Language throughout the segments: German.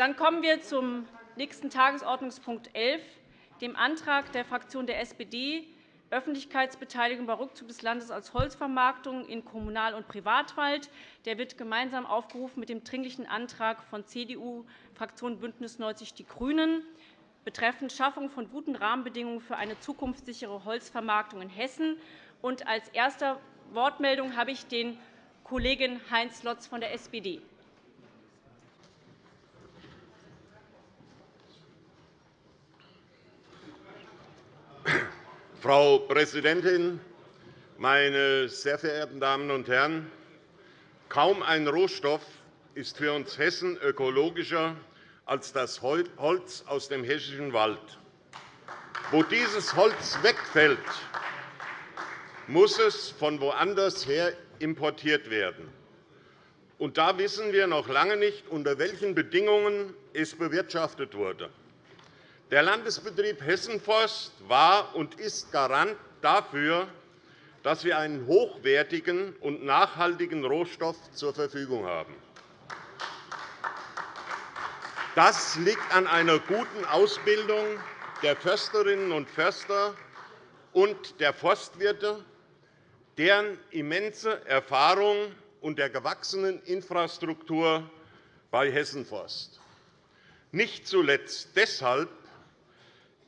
Dann kommen wir zum nächsten Tagesordnungspunkt 11, dem Antrag der Fraktion der SPD, Öffentlichkeitsbeteiligung bei Rückzug des Landes als Holzvermarktung in Kommunal- und Privatwald. Der wird gemeinsam aufgerufen mit dem Dringlichen Antrag von CDU, Fraktion BÜNDNIS 90 die GRÜNEN betreffend Schaffung von guten Rahmenbedingungen für eine zukunftssichere Holzvermarktung in Hessen. Und als erster Wortmeldung habe ich den Kollegen Heinz Lotz von der SPD. Frau Präsidentin, meine sehr verehrten Damen und Herren! Kaum ein Rohstoff ist für uns Hessen ökologischer als das Holz aus dem hessischen Wald. Wo dieses Holz wegfällt, muss es von woanders her importiert werden. Und da wissen wir noch lange nicht, unter welchen Bedingungen es bewirtschaftet wurde. Der Landesbetrieb Hessenforst war und ist Garant dafür, dass wir einen hochwertigen und nachhaltigen Rohstoff zur Verfügung haben. Das liegt an einer guten Ausbildung der Försterinnen und Förster und der Forstwirte, deren immense Erfahrung und der gewachsenen Infrastruktur bei Hessenforst. Nicht zuletzt deshalb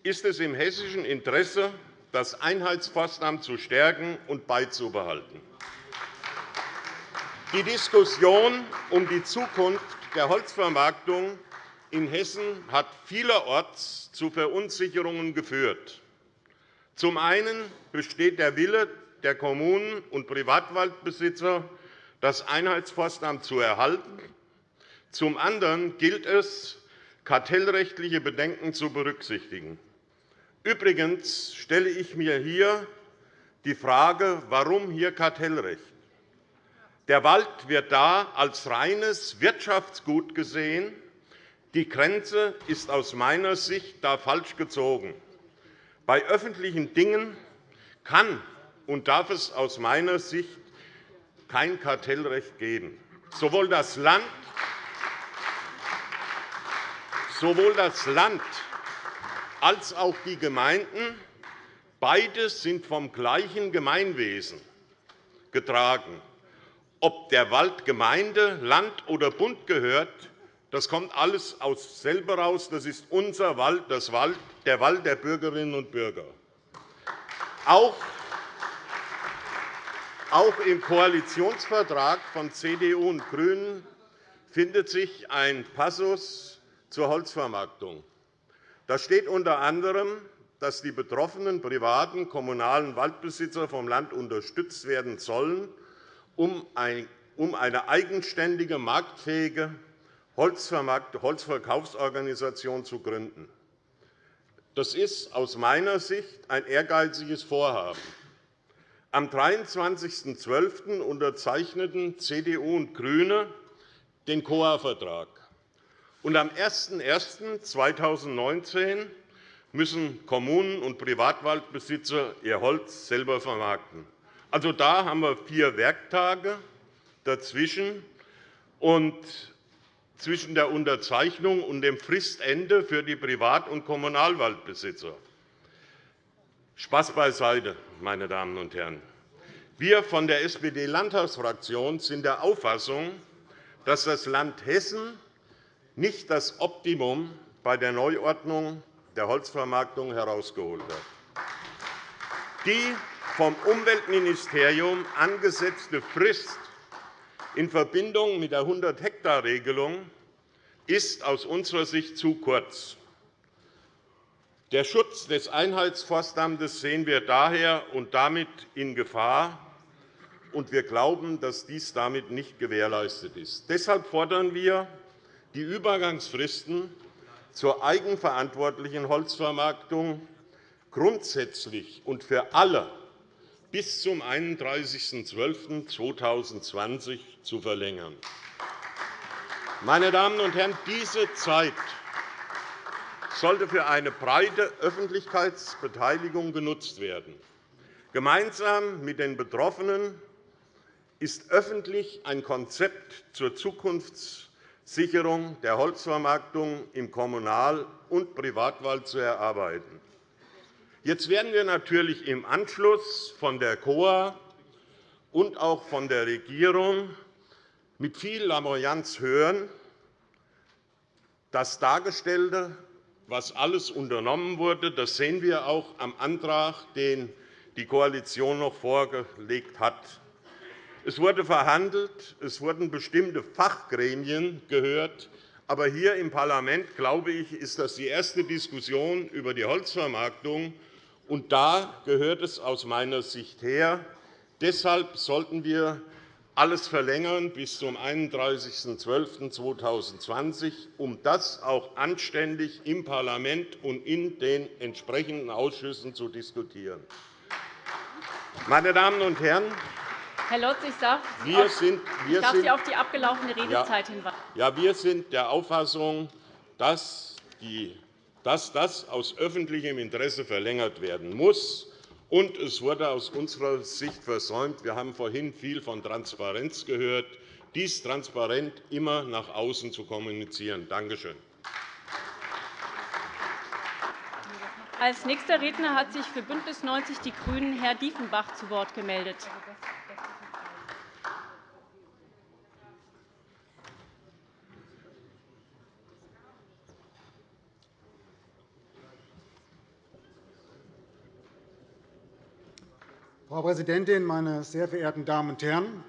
ist es im hessischen Interesse, das Einheitsforstamt zu stärken und beizubehalten. Die Diskussion um die Zukunft der Holzvermarktung in Hessen hat vielerorts zu Verunsicherungen geführt. Zum einen besteht der Wille der Kommunen und Privatwaldbesitzer, das Einheitsforstamt zu erhalten. Zum anderen gilt es, kartellrechtliche Bedenken zu berücksichtigen. Übrigens stelle ich mir hier die Frage, warum hier Kartellrecht? Der Wald wird da als reines Wirtschaftsgut gesehen. Die Grenze ist aus meiner Sicht da falsch gezogen. Bei öffentlichen Dingen kann und darf es aus meiner Sicht kein Kartellrecht geben. Sowohl das Land, sowohl das Land als auch die Gemeinden. Beide sind vom gleichen Gemeinwesen getragen. Ob der Wald Gemeinde, Land oder Bund gehört, das kommt alles aus selber raus. Das ist unser Wald, das Wald, der Wald der Bürgerinnen und Bürger. Auch auch im Koalitionsvertrag von CDU und GRÜNEN findet sich ein Passus zur Holzvermarktung. Da steht unter anderem, dass die betroffenen privaten kommunalen Waldbesitzer vom Land unterstützt werden sollen, um eine eigenständige, marktfähige Holzverkaufsorganisation zu gründen. Das ist aus meiner Sicht ein ehrgeiziges Vorhaben. Am 23.12. unterzeichneten CDU und GRÜNE den COA-Vertrag. Und am 01.01.2019 müssen Kommunen und Privatwaldbesitzer ihr Holz selber vermarkten. Also, da haben wir vier Werktage dazwischen. Und zwischen der Unterzeichnung und dem Fristende für die Privat- und Kommunalwaldbesitzer. Spaß beiseite, meine Damen und Herren. Wir von der SPD-Landtagsfraktion sind der Auffassung, dass das Land Hessen nicht das Optimum bei der Neuordnung der Holzvermarktung herausgeholt hat. Die vom Umweltministerium angesetzte Frist in Verbindung mit der 100-Hektar-Regelung ist aus unserer Sicht zu kurz. Der Schutz des Einheitsforstamtes sehen wir daher und damit in Gefahr, und wir glauben, dass dies damit nicht gewährleistet ist. Deshalb fordern wir die Übergangsfristen zur eigenverantwortlichen Holzvermarktung grundsätzlich und für alle bis zum 31.12.2020 zu verlängern. Meine Damen und Herren, diese Zeit sollte für eine breite Öffentlichkeitsbeteiligung genutzt werden. Gemeinsam mit den Betroffenen ist öffentlich ein Konzept zur Zukunfts Sicherung der Holzvermarktung im Kommunal- und Privatwald zu erarbeiten. Jetzt werden wir natürlich im Anschluss von der KOA und auch von der Regierung mit viel Lamoyanz hören, das Dargestellte, was alles unternommen wurde, das sehen wir auch am Antrag, den die Koalition noch vorgelegt hat. Es wurde verhandelt, es wurden bestimmte Fachgremien gehört. Aber hier im Parlament, glaube ich, ist das die erste Diskussion über die Holzvermarktung. Und da gehört es aus meiner Sicht her. Deshalb sollten wir alles verlängern bis zum 31.12.2020, um das auch anständig im Parlament und in den entsprechenden Ausschüssen zu diskutieren. Meine Damen und Herren, Herr Lotz, ich darf, wir sind, wir ich darf sind, Sie auf die abgelaufene Redezeit ja, hinweisen. Ja, wir sind der Auffassung, dass, die, dass das aus öffentlichem Interesse verlängert werden muss. Und es wurde aus unserer Sicht versäumt. Wir haben vorhin viel von Transparenz gehört, dies transparent immer nach außen zu kommunizieren. Danke schön. Als nächster Redner hat sich für BÜNDNIS 90 die GRÜNEN Herr Diefenbach zu Wort gemeldet. Frau Präsidentin, meine sehr verehrten Damen und Herren!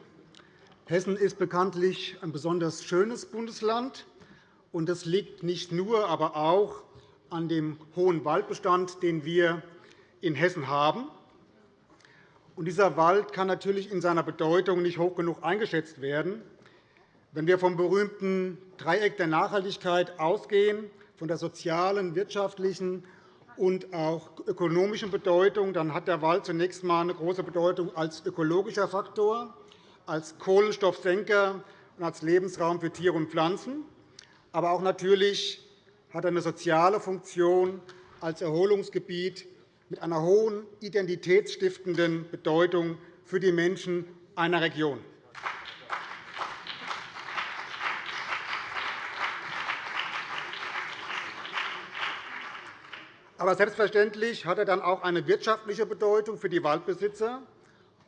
Hessen ist bekanntlich ein besonders schönes Bundesland. und Das liegt nicht nur, aber auch an dem hohen Waldbestand, den wir in Hessen haben. Und dieser Wald kann natürlich in seiner Bedeutung nicht hoch genug eingeschätzt werden. Wenn wir vom berühmten Dreieck der Nachhaltigkeit ausgehen, von der sozialen, wirtschaftlichen und auch ökonomischen Bedeutung, dann hat der Wald zunächst einmal eine große Bedeutung als ökologischer Faktor, als Kohlenstoffsenker und als Lebensraum für Tiere und Pflanzen. Aber auch natürlich hat eine soziale Funktion als Erholungsgebiet mit einer hohen identitätsstiftenden Bedeutung für die Menschen einer Region. Aber selbstverständlich hat er dann auch eine wirtschaftliche Bedeutung für die Waldbesitzer.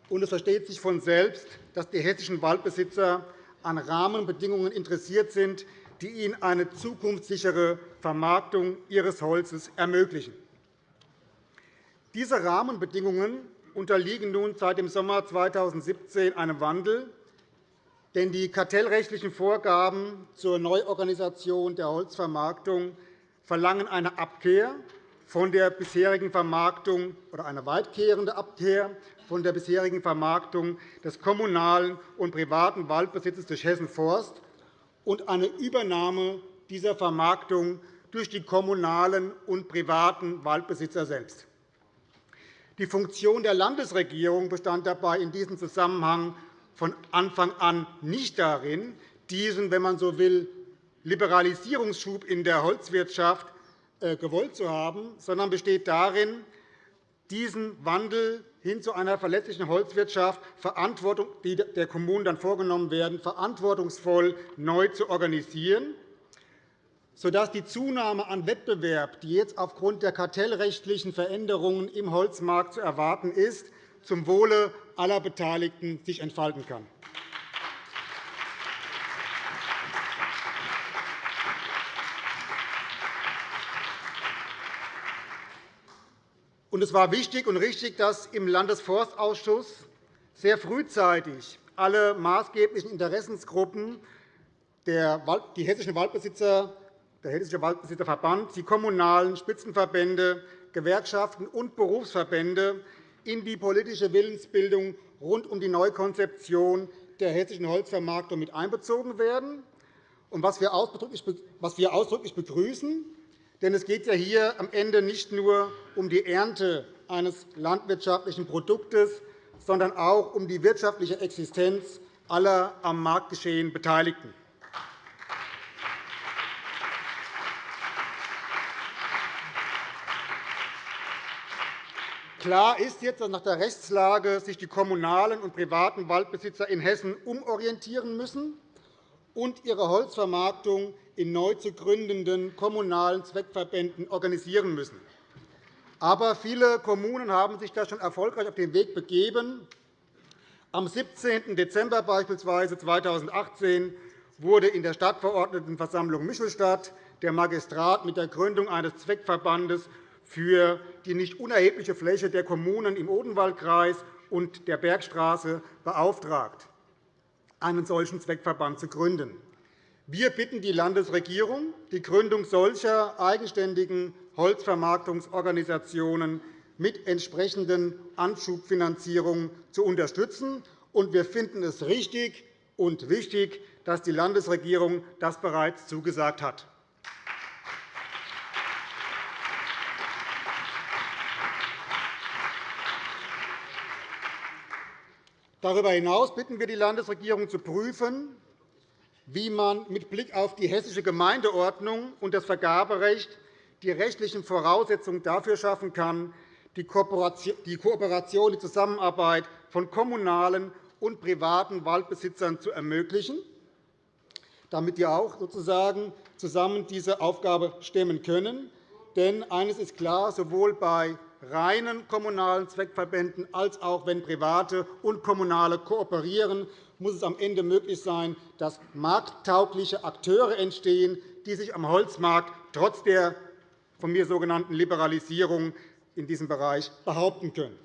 Und es versteht sich von selbst, dass die hessischen Waldbesitzer an Rahmenbedingungen interessiert sind, die ihnen eine zukunftssichere Vermarktung ihres Holzes ermöglichen. Diese Rahmenbedingungen unterliegen nun seit dem Sommer 2017 einem Wandel, denn die kartellrechtlichen Vorgaben zur Neuorganisation der Holzvermarktung verlangen eine Abkehr von der bisherigen Vermarktung oder eine weitkehrende Abkehr von der bisherigen Vermarktung des kommunalen und privaten Waldbesitzes durch Hessen Forst und eine Übernahme dieser Vermarktung durch die kommunalen und privaten Waldbesitzer selbst. Die Funktion der Landesregierung bestand dabei in diesem Zusammenhang von Anfang an nicht darin, diesen, wenn man so will, Liberalisierungsschub in der Holzwirtschaft äh, gewollt zu haben, sondern besteht darin, diesen Wandel hin zu einer verlässlichen Holzwirtschaft, die der Kommunen dann vorgenommen werden, verantwortungsvoll neu zu organisieren, sodass die Zunahme an Wettbewerb, die jetzt aufgrund der kartellrechtlichen Veränderungen im Holzmarkt zu erwarten ist, zum Wohle aller Beteiligten sich entfalten kann. Es war wichtig und richtig, dass im Landesforstausschuss sehr frühzeitig alle maßgeblichen Interessensgruppen, die hessischen Waldbesitzer, der Hessische Waldbesitzerverband, die kommunalen Spitzenverbände, Gewerkschaften und Berufsverbände in die politische Willensbildung rund um die Neukonzeption der hessischen Holzvermarktung mit einbezogen werden, was wir ausdrücklich begrüßen. Denn es geht ja hier am Ende nicht nur um die Ernte eines landwirtschaftlichen Produktes, sondern auch um die wirtschaftliche Existenz aller am Marktgeschehen Beteiligten. Klar ist jetzt, dass nach der Rechtslage sich die kommunalen und privaten Waldbesitzer in Hessen umorientieren müssen und ihre Holzvermarktung in neu zu gründenden kommunalen Zweckverbänden organisieren müssen. Aber viele Kommunen haben sich da schon erfolgreich auf den Weg begeben. Am 17. Dezember beispielsweise 2018 wurde in der Stadtverordnetenversammlung Michelstadt der Magistrat mit der Gründung eines Zweckverbandes für die nicht unerhebliche Fläche der Kommunen im Odenwaldkreis und der Bergstraße beauftragt, einen solchen Zweckverband zu gründen. Wir bitten die Landesregierung, die Gründung solcher eigenständigen Holzvermarktungsorganisationen mit entsprechenden Anschubfinanzierungen zu unterstützen. wir finden es richtig und wichtig, dass die Landesregierung das bereits zugesagt hat. Darüber hinaus bitten wir die Landesregierung zu prüfen, wie man mit Blick auf die Hessische Gemeindeordnung und das Vergaberecht die rechtlichen Voraussetzungen dafür schaffen kann, die Kooperation, die Zusammenarbeit von kommunalen und privaten Waldbesitzern zu ermöglichen, damit die auch sozusagen zusammen diese Aufgabe stemmen können. Denn eines ist klar, sowohl bei reinen kommunalen Zweckverbänden als auch wenn private und kommunale kooperieren, muss es am Ende möglich sein, dass markttaugliche Akteure entstehen, die sich am Holzmarkt trotz der von mir sogenannten Liberalisierung in diesem Bereich behaupten können.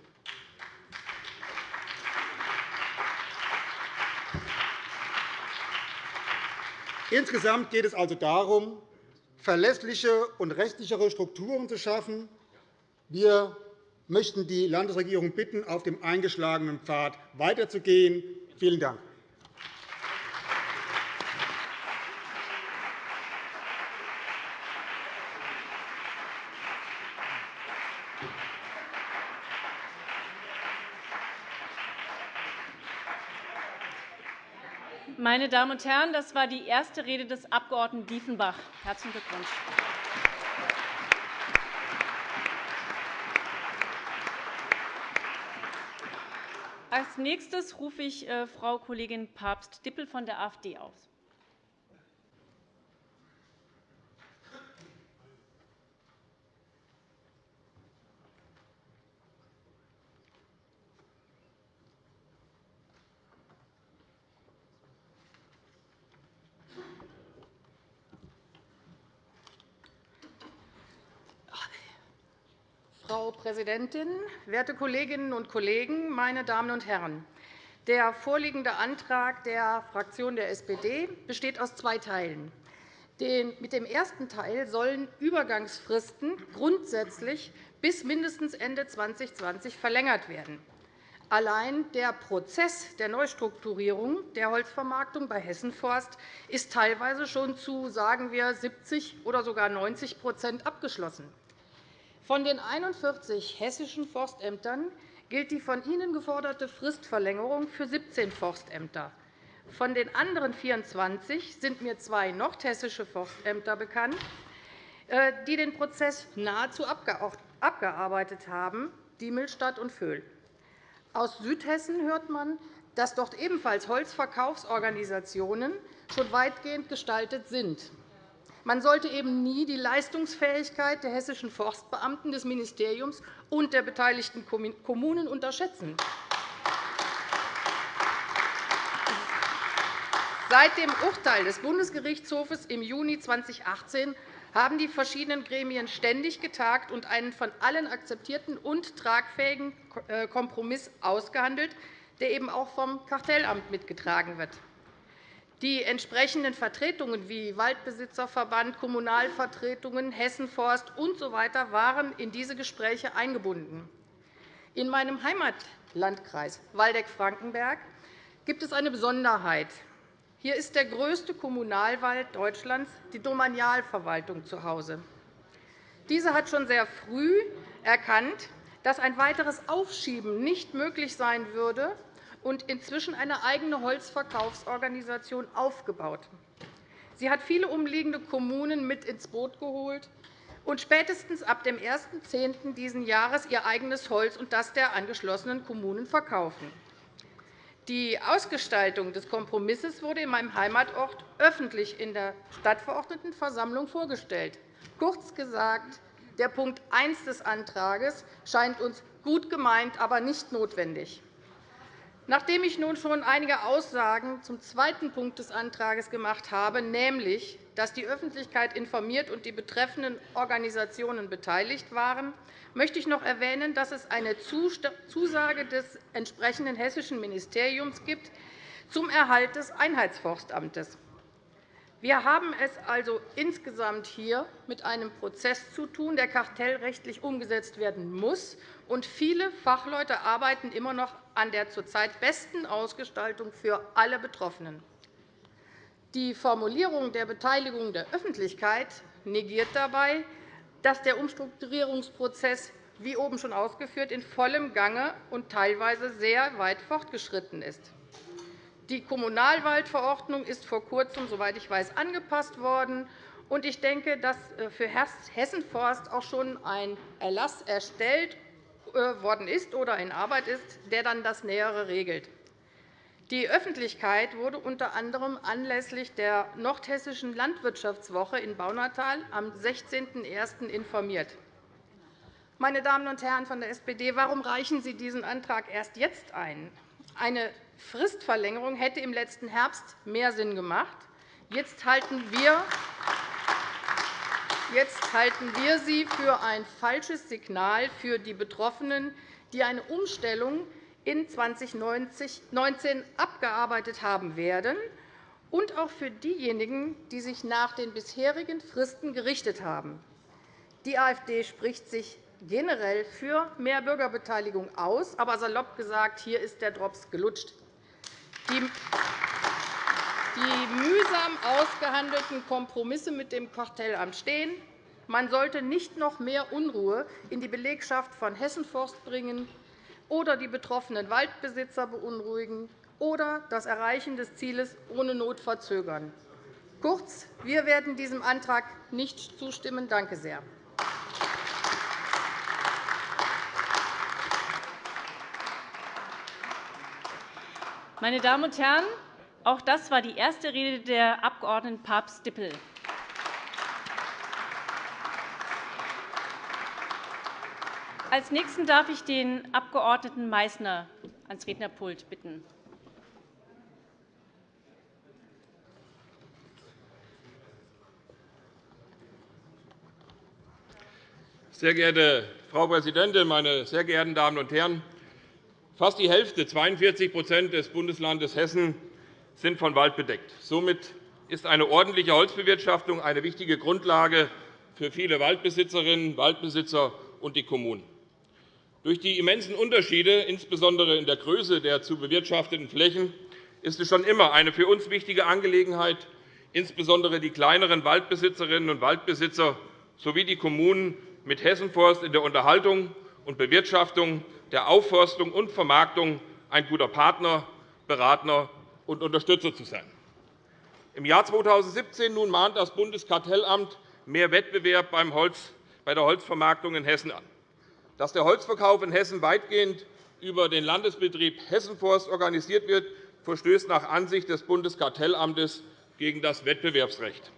Insgesamt geht es also darum, verlässliche und rechtlichere Strukturen zu schaffen. Wir möchten die Landesregierung bitten, auf dem eingeschlagenen Pfad weiterzugehen. Vielen Dank. Meine Damen und Herren, das war die erste Rede des Abg. Diefenbach. Herzlichen Glückwunsch. Als nächstes rufe ich äh, Frau Kollegin Papst-Dippel von der AfD auf. Frau Präsidentin, werte Kolleginnen und Kollegen, meine Damen und Herren! Der vorliegende Antrag der Fraktion der SPD besteht aus zwei Teilen. Mit dem ersten Teil sollen Übergangsfristen grundsätzlich bis mindestens Ende 2020 verlängert werden. Allein der Prozess der Neustrukturierung der Holzvermarktung bei Hessenforst ist teilweise schon zu sagen wir, 70 oder sogar 90% abgeschlossen. Von den 41 hessischen Forstämtern gilt die von Ihnen geforderte Fristverlängerung für 17 Forstämter. Von den anderen 24 sind mir zwei nordhessische Forstämter bekannt, äh, die den Prozess nahezu abgearbeitet haben, Diemelstadt und Vöhl. Aus Südhessen hört man, dass dort ebenfalls Holzverkaufsorganisationen schon weitgehend gestaltet sind. Man sollte eben nie die Leistungsfähigkeit der hessischen Forstbeamten, des Ministeriums und der beteiligten Kommunen unterschätzen. Seit dem Urteil des Bundesgerichtshofs im Juni 2018 haben die verschiedenen Gremien ständig getagt und einen von allen akzeptierten und tragfähigen äh, Kompromiss ausgehandelt, der eben auch vom Kartellamt mitgetragen wird. Die entsprechenden Vertretungen wie Waldbesitzerverband, Kommunalvertretungen, Hessenforst usw. So waren in diese Gespräche eingebunden. In meinem Heimatlandkreis Waldeck-Frankenberg gibt es eine Besonderheit. Hier ist der größte Kommunalwald Deutschlands, die Domanialverwaltung, zu Hause. Diese hat schon sehr früh erkannt, dass ein weiteres Aufschieben nicht möglich sein würde, und inzwischen eine eigene Holzverkaufsorganisation aufgebaut. Sie hat viele umliegende Kommunen mit ins Boot geholt und spätestens ab dem 1.10. dieses Jahres ihr eigenes Holz und das der angeschlossenen Kommunen verkaufen. Die Ausgestaltung des Kompromisses wurde in meinem Heimatort öffentlich in der Stadtverordnetenversammlung vorgestellt. Kurz gesagt, der Punkt 1 des Antrags scheint uns gut gemeint, aber nicht notwendig. Nachdem ich nun schon einige Aussagen zum zweiten Punkt des Antrags gemacht habe, nämlich, dass die Öffentlichkeit informiert und die betreffenden Organisationen beteiligt waren, möchte ich noch erwähnen, dass es eine Zusage des entsprechenden hessischen Ministeriums gibt zum Erhalt des Einheitsforstamtes. Wir haben es also insgesamt hier mit einem Prozess zu tun, der kartellrechtlich umgesetzt werden muss. Und viele Fachleute arbeiten immer noch an der zurzeit besten Ausgestaltung für alle Betroffenen. Die Formulierung der Beteiligung der Öffentlichkeit negiert dabei, dass der Umstrukturierungsprozess, wie oben schon ausgeführt, in vollem Gange und teilweise sehr weit fortgeschritten ist. Die Kommunalwaldverordnung ist vor Kurzem, soweit ich weiß, angepasst worden. Ich denke, dass äh, für Hessenforst auch schon ein Erlass erstellt worden ist oder in Arbeit ist, der dann das Nähere regelt. Die Öffentlichkeit wurde unter anderem anlässlich der Nordhessischen Landwirtschaftswoche in Baunatal am 16.01. informiert. Meine Damen und Herren von der SPD, warum reichen Sie diesen Antrag erst jetzt ein? Eine Fristverlängerung hätte im letzten Herbst mehr Sinn gemacht. Jetzt halten wir Jetzt halten wir sie für ein falsches Signal für die Betroffenen, die eine Umstellung in 2019 abgearbeitet haben werden, und auch für diejenigen, die sich nach den bisherigen Fristen gerichtet haben. Die AfD spricht sich generell für mehr Bürgerbeteiligung aus, aber salopp gesagt, hier ist der Drops gelutscht. Die mühsam ausgehandelten Kompromisse mit dem Kartellamt stehen. Man sollte nicht noch mehr Unruhe in die Belegschaft von Hessenforst bringen oder die betroffenen Waldbesitzer beunruhigen oder das Erreichen des Zieles ohne Not verzögern. Kurz, wir werden diesem Antrag nicht zustimmen. Danke sehr. Meine Damen und Herren, auch das war die erste Rede der Abg. Papst-Dippel. Als Nächsten darf ich den Abg. Meysner ans Rednerpult bitten. Sehr geehrte Frau Präsidentin, meine sehr geehrten Damen und Herren! Fast die Hälfte, 42% des Bundeslandes Hessen, sind von Wald bedeckt. Somit ist eine ordentliche Holzbewirtschaftung eine wichtige Grundlage für viele Waldbesitzerinnen Waldbesitzer und die Kommunen. Durch die immensen Unterschiede, insbesondere in der Größe der zu bewirtschafteten Flächen, ist es schon immer eine für uns wichtige Angelegenheit, insbesondere die kleineren Waldbesitzerinnen und Waldbesitzer sowie die Kommunen mit Hessenforst in der Unterhaltung und Bewirtschaftung der Aufforstung und Vermarktung ein guter Partner, Berater und Unterstützer zu sein. Im Jahr 2017 nun mahnt das Bundeskartellamt mehr Wettbewerb bei der Holzvermarktung in Hessen an. Dass der Holzverkauf in Hessen weitgehend über den Landesbetrieb Hessenforst organisiert wird, verstößt nach Ansicht des Bundeskartellamtes gegen das Wettbewerbsrecht.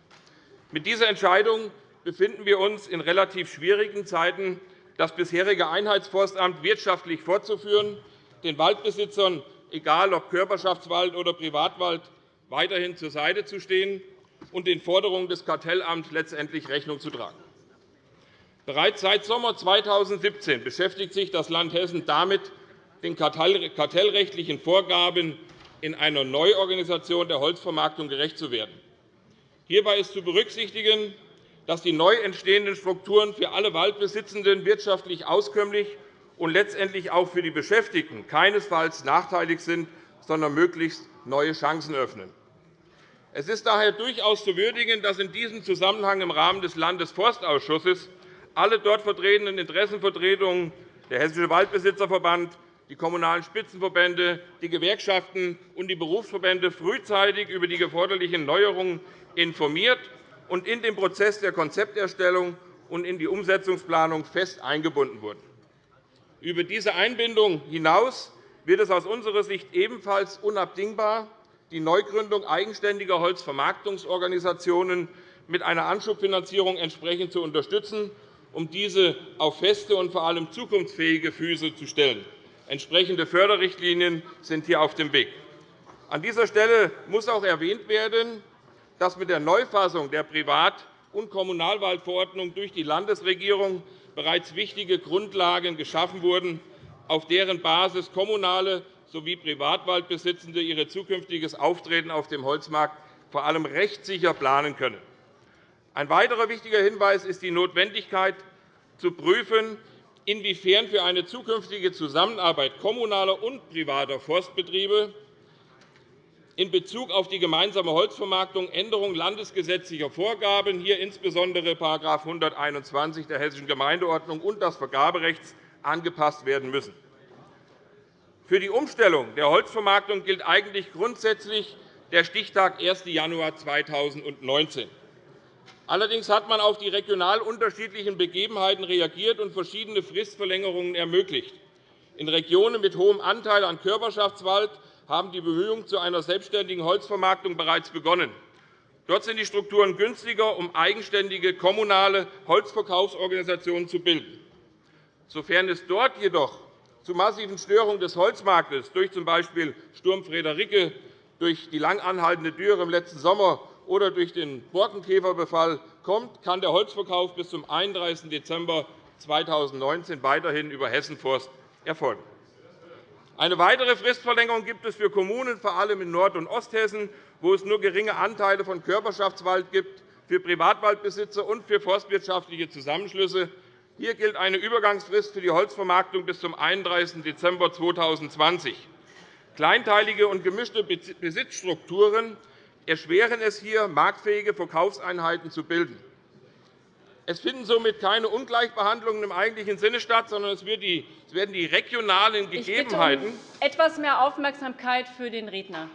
Mit dieser Entscheidung befinden wir uns in relativ schwierigen Zeiten das bisherige Einheitsforstamt wirtschaftlich fortzuführen, den Waldbesitzern, egal ob Körperschaftswald oder Privatwald, weiterhin zur Seite zu stehen und den Forderungen des Kartellamts letztendlich Rechnung zu tragen. Bereits seit Sommer 2017 beschäftigt sich das Land Hessen damit, den kartellrechtlichen Vorgaben in einer Neuorganisation der Holzvermarktung gerecht zu werden. Hierbei ist zu berücksichtigen, dass die neu entstehenden Strukturen für alle Waldbesitzenden wirtschaftlich auskömmlich und letztendlich auch für die Beschäftigten keinesfalls nachteilig sind, sondern möglichst neue Chancen öffnen. Es ist daher durchaus zu würdigen, dass in diesem Zusammenhang im Rahmen des Landesforstausschusses alle dort vertretenen Interessenvertretungen, der Hessische Waldbesitzerverband, die Kommunalen Spitzenverbände, die Gewerkschaften und die Berufsverbände frühzeitig über die geforderlichen Neuerungen informiert und in den Prozess der Konzepterstellung und in die Umsetzungsplanung fest eingebunden wurden. Über diese Einbindung hinaus wird es aus unserer Sicht ebenfalls unabdingbar, die Neugründung eigenständiger Holzvermarktungsorganisationen mit einer Anschubfinanzierung entsprechend zu unterstützen, um diese auf feste und vor allem zukunftsfähige Füße zu stellen. Entsprechende Förderrichtlinien sind hier auf dem Weg. An dieser Stelle muss auch erwähnt werden, dass mit der Neufassung der Privat- und Kommunalwaldverordnung durch die Landesregierung bereits wichtige Grundlagen geschaffen wurden, auf deren Basis kommunale sowie Privatwaldbesitzende ihr zukünftiges Auftreten auf dem Holzmarkt vor allem rechtssicher planen können. Ein weiterer wichtiger Hinweis ist die Notwendigkeit, zu prüfen, inwiefern für eine zukünftige Zusammenarbeit kommunaler und privater Forstbetriebe in Bezug auf die gemeinsame Holzvermarktung Änderungen landesgesetzlicher Vorgaben, hier insbesondere § 121 der Hessischen Gemeindeordnung und des Vergaberechts, angepasst werden müssen. Für die Umstellung der Holzvermarktung gilt eigentlich grundsätzlich der Stichtag 1. Januar 2019. Allerdings hat man auf die regional unterschiedlichen Begebenheiten reagiert und verschiedene Fristverlängerungen ermöglicht. In Regionen mit hohem Anteil an Körperschaftswald haben die Bemühungen zu einer selbstständigen Holzvermarktung bereits begonnen. Dort sind die Strukturen günstiger, um eigenständige kommunale Holzverkaufsorganisationen zu bilden. Sofern es dort jedoch zu massiven Störungen des Holzmarktes durch z. B. Sturm Friederike, durch die lang anhaltende Dürre im letzten Sommer oder durch den Borkenkäferbefall kommt, kann der Holzverkauf bis zum 31. Dezember 2019 weiterhin über Hessenforst erfolgen. Eine weitere Fristverlängerung gibt es für Kommunen, vor allem in Nord- und Osthessen, wo es nur geringe Anteile von Körperschaftswald gibt, für Privatwaldbesitzer und für forstwirtschaftliche Zusammenschlüsse. Hier gilt eine Übergangsfrist für die Holzvermarktung bis zum 31. Dezember 2020. Kleinteilige und gemischte Besitzstrukturen erschweren es hier, marktfähige Verkaufseinheiten zu bilden. Es finden somit keine Ungleichbehandlungen im eigentlichen Sinne statt, sondern es werden die regionalen Gegebenheiten. Ich bitte um etwas mehr Aufmerksamkeit für den Redner.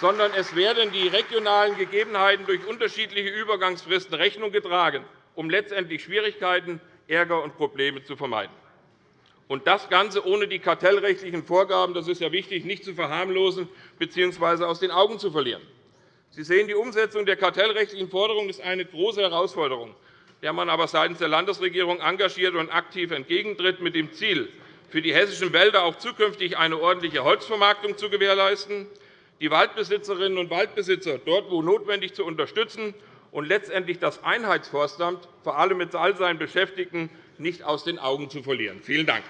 sondern es werden die regionalen Gegebenheiten durch unterschiedliche Übergangsfristen Rechnung getragen, um letztendlich Schwierigkeiten, Ärger und Probleme zu vermeiden. Und das Ganze ohne die kartellrechtlichen Vorgaben, das ist ja wichtig, nicht zu verharmlosen bzw. aus den Augen zu verlieren. Sie sehen, die Umsetzung der kartellrechtlichen Forderungen ist eine große Herausforderung, der man aber seitens der Landesregierung engagiert und aktiv entgegentritt, mit dem Ziel, für die hessischen Wälder auch zukünftig eine ordentliche Holzvermarktung zu gewährleisten, die Waldbesitzerinnen und Waldbesitzer dort, wo notwendig, zu unterstützen und letztendlich das Einheitsforstamt, vor allem mit all seinen Beschäftigten, nicht aus den Augen zu verlieren. Vielen Dank.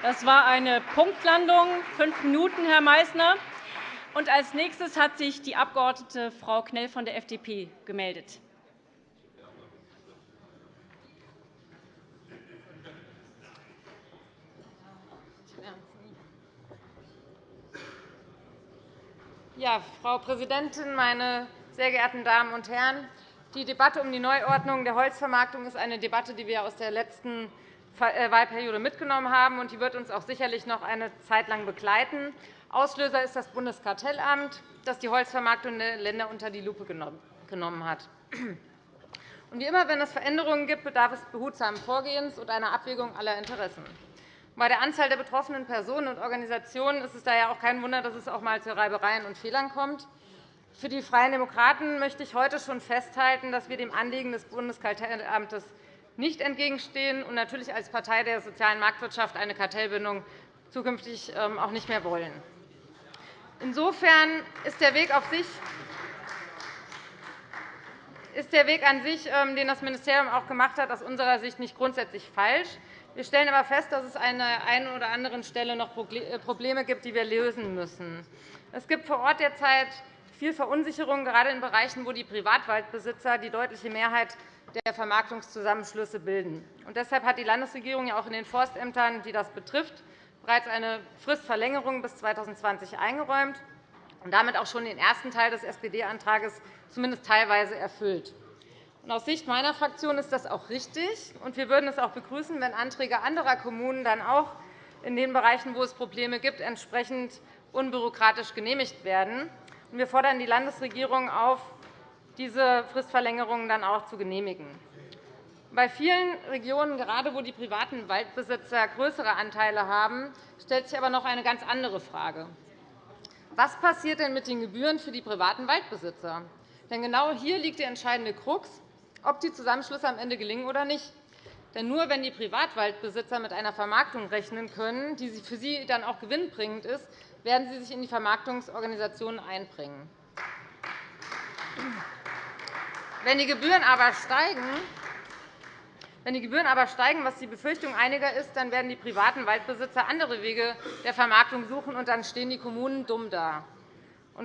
Das war eine Punktlandung. Fünf Minuten, Herr Meißner. Und als nächstes hat sich die Abg. Frau Knell von der FDP gemeldet. Ja, Frau Präsidentin, meine sehr geehrten Damen und Herren! Die Debatte um die Neuordnung der Holzvermarktung ist eine Debatte, die wir aus der letzten Wahlperiode mitgenommen haben. und Die wird uns auch sicherlich noch eine Zeit lang begleiten. Auslöser ist das Bundeskartellamt, das die Holzvermarktung der Länder unter die Lupe genommen hat. Wie immer, wenn es Veränderungen gibt, bedarf es behutsamen Vorgehens und einer Abwägung aller Interessen. Bei der Anzahl der betroffenen Personen und Organisationen ist es daher auch kein Wunder, dass es auch einmal zu Reibereien und Fehlern kommt. Für die Freien Demokraten möchte ich heute schon festhalten, dass wir dem Anliegen des Bundeskartellamtes nicht entgegenstehen und natürlich als Partei der sozialen Marktwirtschaft eine Kartellbindung zukünftig ähm, auch nicht mehr wollen. Insofern ist der Weg, auf sich, ist der Weg an sich, ähm, den das Ministerium auch gemacht hat, aus unserer Sicht nicht grundsätzlich falsch. Wir stellen aber fest, dass es an der einen oder anderen Stelle noch äh, Probleme gibt, die wir lösen müssen. Es gibt vor Ort derzeit viel Verunsicherung, gerade in Bereichen, wo die Privatwaldbesitzer die deutliche Mehrheit der Vermarktungszusammenschlüsse bilden. Und deshalb hat die Landesregierung auch in den Forstämtern, die das betrifft, bereits eine Fristverlängerung bis 2020 eingeräumt und damit auch schon den ersten Teil des SPD-Antrags zumindest teilweise erfüllt. Aus Sicht meiner Fraktion ist das auch richtig. und Wir würden es auch begrüßen, wenn Anträge anderer Kommunen dann auch in den Bereichen, wo es Probleme gibt, entsprechend unbürokratisch genehmigt werden. Wir fordern die Landesregierung auf, diese Fristverlängerungen dann auch zu genehmigen. Bei vielen Regionen, gerade wo die privaten Waldbesitzer größere Anteile haben, stellt sich aber noch eine ganz andere Frage. Was passiert denn mit den Gebühren für die privaten Waldbesitzer? Denn genau hier liegt der entscheidende Krux, ob die Zusammenschlüsse am Ende gelingen oder nicht. Denn nur wenn die Privatwaldbesitzer mit einer Vermarktung rechnen können, die für sie dann auch gewinnbringend ist, werden sie sich in die Vermarktungsorganisationen einbringen. Wenn die Gebühren aber steigen, wenn die Gebühren aber steigen, was die Befürchtung einiger ist, dann werden die privaten Waldbesitzer andere Wege der Vermarktung suchen, und dann stehen die Kommunen dumm da.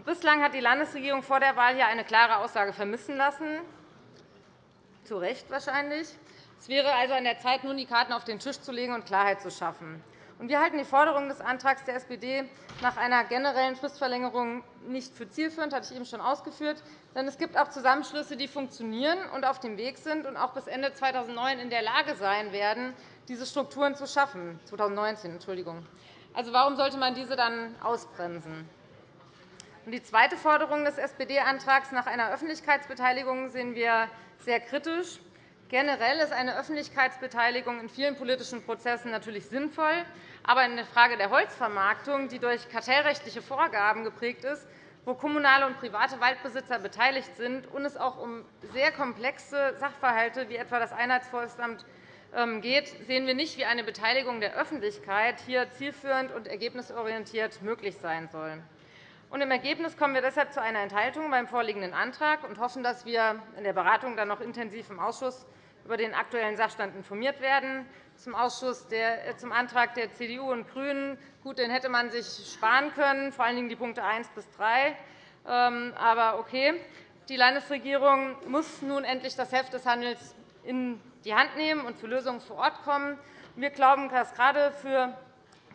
Bislang hat die Landesregierung vor der Wahl hier eine klare Aussage vermissen lassen, zu Recht wahrscheinlich. Es wäre also an der Zeit, nun die Karten auf den Tisch zu legen und Klarheit zu schaffen. Wir halten die Forderung des Antrags der SPD nach einer generellen Fristverlängerung nicht für zielführend. Das hatte ich eben schon ausgeführt. Denn es gibt auch Zusammenschlüsse, die funktionieren und auf dem Weg sind und auch bis Ende 2009 in der Lage sein werden, diese Strukturen zu schaffen. 2019, Entschuldigung. Also, warum sollte man diese dann ausbremsen? Die zweite Forderung des SPD-Antrags nach einer Öffentlichkeitsbeteiligung sehen wir sehr kritisch. Generell ist eine Öffentlichkeitsbeteiligung in vielen politischen Prozessen natürlich sinnvoll. Aber in der Frage der Holzvermarktung, die durch kartellrechtliche Vorgaben geprägt ist, wo kommunale und private Waldbesitzer beteiligt sind und es auch um sehr komplexe Sachverhalte wie etwa das Einheitsforstamt ähm, geht, sehen wir nicht, wie eine Beteiligung der Öffentlichkeit hier zielführend und ergebnisorientiert möglich sein soll. Im Ergebnis kommen wir deshalb zu einer Enthaltung beim vorliegenden Antrag und hoffen, dass wir in der Beratung dann noch intensiv im Ausschuss über den aktuellen Sachstand informiert werden. Zum, Ausschuss der, äh, zum Antrag der CDU und GRÜNEN. Gut, den hätte man sich sparen können, vor allen Dingen die Punkte 1 bis 3. Ähm, aber okay. Die Landesregierung muss nun endlich das Heft des Handels in die Hand nehmen und zu Lösungen vor Ort kommen. Wir glauben, dass gerade für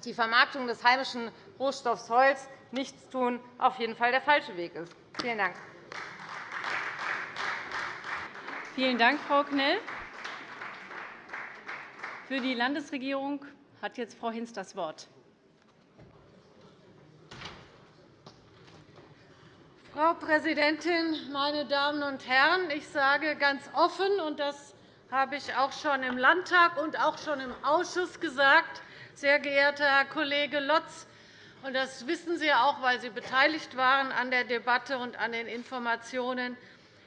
die Vermarktung des heimischen Rohstoffs Holz nichts tun auf jeden Fall der falsche Weg ist. Vielen Dank. Vielen Dank, Frau Knell. Für die Landesregierung hat jetzt Frau Hinz das Wort. Frau Präsidentin, meine Damen und Herren! Ich sage ganz offen, und das habe ich auch schon im Landtag und auch schon im Ausschuss gesagt, sehr geehrter Herr Kollege Lotz, und das wissen Sie auch, weil Sie beteiligt waren an der Debatte und an den Informationen,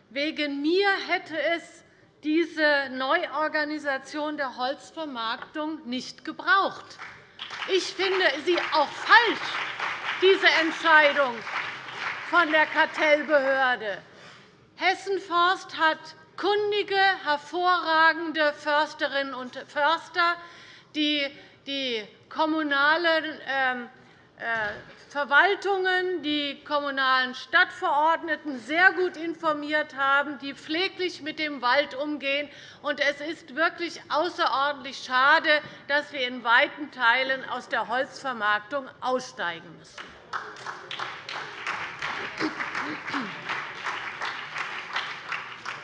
wegen mir hätte es diese Neuorganisation der Holzvermarktung nicht gebraucht. Ich finde sie auch falsch, diese Entscheidung von der Kartellbehörde. Hessen Forst hat kundige, hervorragende Försterinnen und Förster, die die kommunalen ähm, äh, Verwaltungen, die kommunalen Stadtverordneten sehr gut informiert haben, die pfleglich mit dem Wald umgehen. Es ist wirklich außerordentlich schade, dass wir in weiten Teilen aus der Holzvermarktung aussteigen müssen.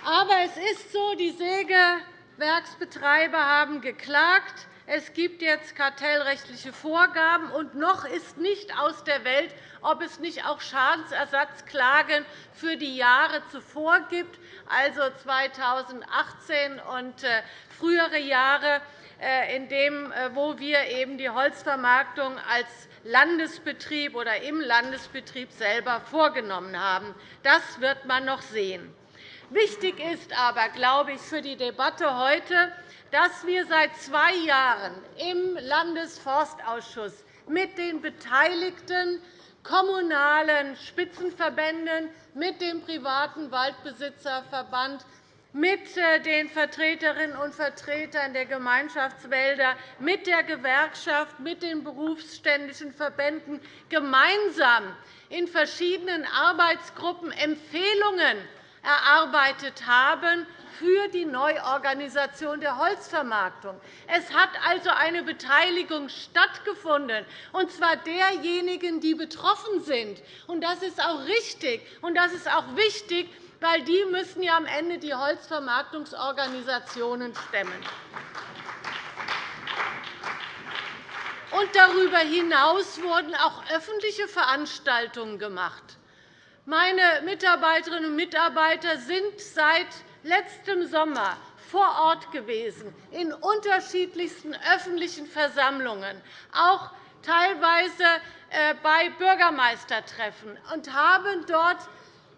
Aber es ist so, die Sägewerksbetreiber haben geklagt. Es gibt jetzt kartellrechtliche Vorgaben, und noch ist nicht aus der Welt, ob es nicht auch Schadensersatzklagen für die Jahre zuvor gibt, also 2018 und äh, frühere Jahre, äh, in dem, äh, wo wir eben die Holzvermarktung als Landesbetrieb oder im Landesbetrieb selber vorgenommen haben. Das wird man noch sehen. Wichtig ist aber, glaube ich, für die Debatte heute, dass wir seit zwei Jahren im Landesforstausschuss mit den beteiligten kommunalen Spitzenverbänden, mit dem privaten Waldbesitzerverband, mit äh, den Vertreterinnen und Vertretern der Gemeinschaftswälder, mit der Gewerkschaft, mit den berufsständischen Verbänden gemeinsam in verschiedenen Arbeitsgruppen Empfehlungen erarbeitet haben für die Neuorganisation der Holzvermarktung. Es hat also eine Beteiligung stattgefunden, und zwar derjenigen, die betroffen sind. Das ist auch richtig, und das ist auch wichtig, weil die müssen ja am Ende die Holzvermarktungsorganisationen stemmen. Und darüber hinaus wurden auch öffentliche Veranstaltungen gemacht. Meine Mitarbeiterinnen und Mitarbeiter sind seit letztem Sommer vor Ort gewesen, in unterschiedlichsten öffentlichen Versammlungen, auch teilweise äh, bei Bürgermeistertreffen, und haben dort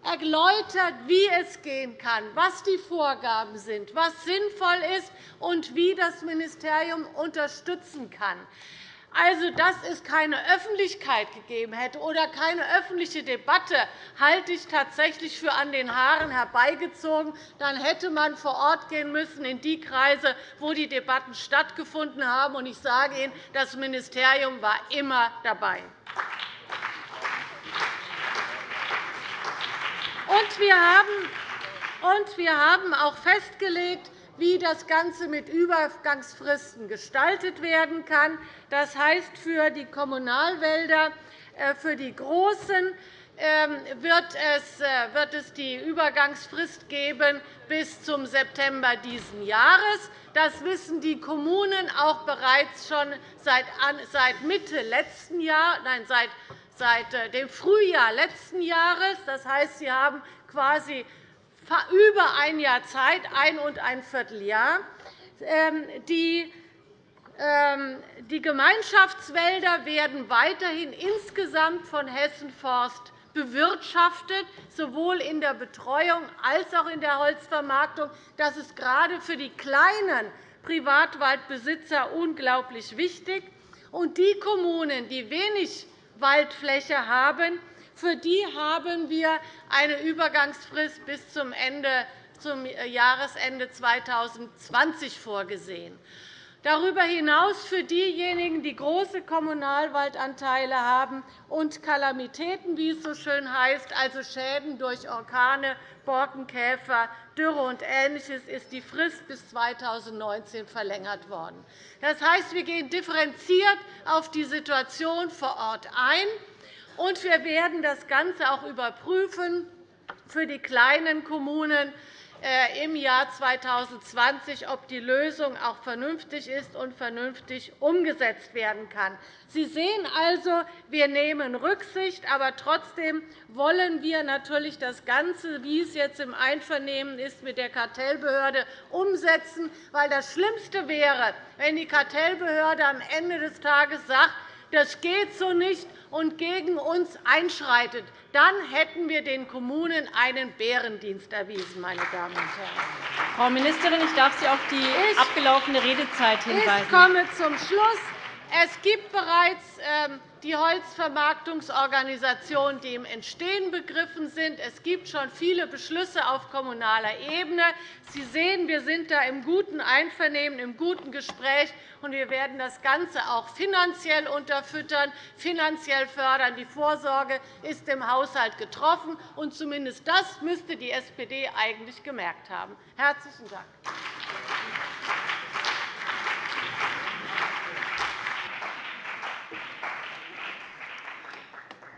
erläutert, wie es gehen kann, was die Vorgaben sind, was sinnvoll ist und wie das Ministerium unterstützen kann. Also, dass es keine Öffentlichkeit gegeben hätte oder keine öffentliche Debatte, halte ich tatsächlich für an den Haaren herbeigezogen. Dann hätte man vor Ort gehen müssen in die Kreise, wo die Debatten stattgefunden haben. Ich sage Ihnen, das Ministerium war immer dabei. Und wir haben auch festgelegt, wie das Ganze mit Übergangsfristen gestaltet werden kann. Das heißt, für die Kommunalwälder, äh, für die großen, ähm, äh, wird es die Übergangsfrist geben bis zum September dieses Jahres. Das wissen die Kommunen auch bereits schon seit Mitte letzten Jahr, nein, seit äh, dem Frühjahr letzten Jahres. Das heißt, sie haben quasi über ein Jahr Zeit, ein und ein Vierteljahr. Ähm, ähm, die Gemeinschaftswälder werden weiterhin insgesamt von Hessen Forst bewirtschaftet, sowohl in der Betreuung als auch in der Holzvermarktung. Das ist gerade für die kleinen Privatwaldbesitzer unglaublich wichtig. Und die Kommunen, die wenig Waldfläche haben, für die haben wir eine Übergangsfrist bis zum, Ende, zum Jahresende 2020 vorgesehen. Darüber hinaus für diejenigen, die große Kommunalwaldanteile haben und Kalamitäten, wie es so schön heißt, also Schäden durch Orkane, Borkenkäfer, Dürre und Ähnliches, ist die Frist bis 2019 verlängert worden. Das heißt, wir gehen differenziert auf die Situation vor Ort ein. Und wir werden das Ganze auch überprüfen für die kleinen Kommunen äh, im Jahr 2020, ob die Lösung auch vernünftig ist und vernünftig umgesetzt werden kann. Sie sehen also, wir nehmen Rücksicht, aber trotzdem wollen wir natürlich das Ganze, wie es jetzt im Einvernehmen ist, mit der Kartellbehörde umsetzen. Weil das Schlimmste wäre, wenn die Kartellbehörde am Ende des Tages sagt, das geht so nicht und gegen uns einschreitet, dann hätten wir den Kommunen einen Bärendienst erwiesen. Meine Damen und Herren. Frau Ministerin, ich darf Sie auf die abgelaufene Redezeit hinweisen. Ich komme zum Schluss. Es gibt bereits ähm, die Holzvermarktungsorganisationen, die im Entstehen begriffen sind. Es gibt schon viele Beschlüsse auf kommunaler Ebene. Sie sehen, wir sind da im guten Einvernehmen, im guten Gespräch, und wir werden das Ganze auch finanziell unterfüttern, finanziell fördern. Die Vorsorge ist im Haushalt getroffen, und zumindest das müsste die SPD eigentlich gemerkt haben. – Herzlichen Dank.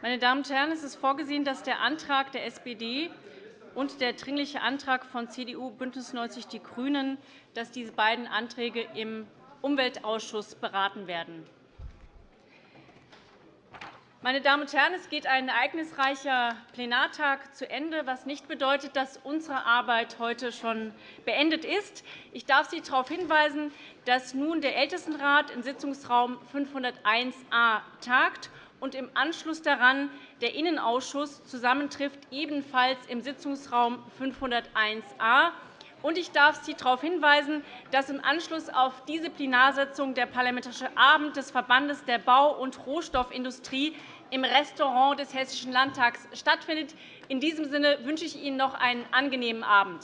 Meine Damen und Herren, es ist vorgesehen, dass der Antrag der SPD und der Dringliche Antrag von CDU, BÜNDNIS 90 die GRÜNEN, dass diese beiden Anträge im Umweltausschuss beraten werden. Meine Damen und Herren, es geht ein ereignisreicher Plenartag zu Ende, was nicht bedeutet, dass unsere Arbeit heute schon beendet ist. Ich darf Sie darauf hinweisen, dass nun der Ältestenrat in Sitzungsraum 501a tagt und im Anschluss daran der Innenausschuss zusammentrifft, ebenfalls im Sitzungsraum 501a. Ich darf Sie darauf hinweisen, dass im Anschluss auf diese Plenarsitzung der Parlamentarische Abend des Verbandes der Bau- und Rohstoffindustrie im Restaurant des Hessischen Landtags stattfindet. In diesem Sinne wünsche ich Ihnen noch einen angenehmen Abend.